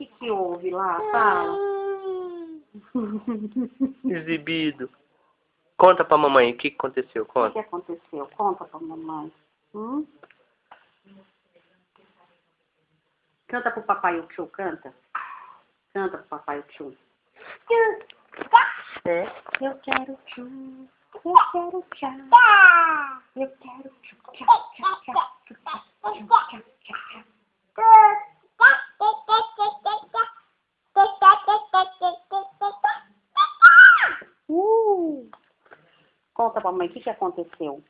que que houve lá? Fala. Exibido. Conta pra mamãe o que aconteceu, O que, conta. que aconteceu? Conta pra mamãe. Hum? Canta pro papai o tio, canta. Canta pro papai o tio. É. Eu quero tchu, eu quero tchá. Eu quero tchu, Conta pra mãe o que, que aconteceu.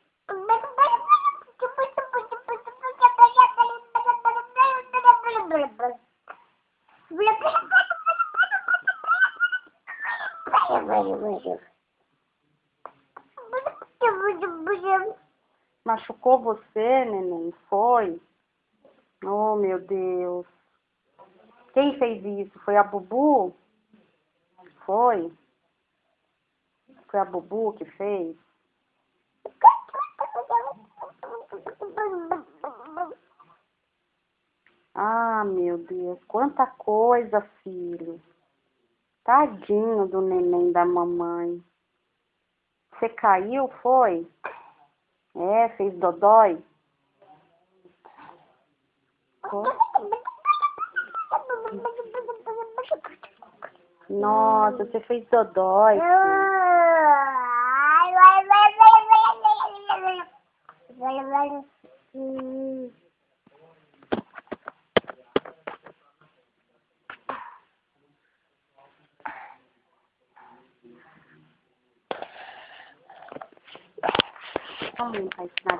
Machucou você, neném? Foi? Oh, meu Deus. Quem fez isso? Foi a Bubu? Foi? Foi a Bubu que fez? Ah, meu Deus, quanta coisa, filho. Tadinho do neném da mamãe. Você caiu, foi? É, fez dodói? Nossa, você fez dodói. filho. relevant um, không mình phải làm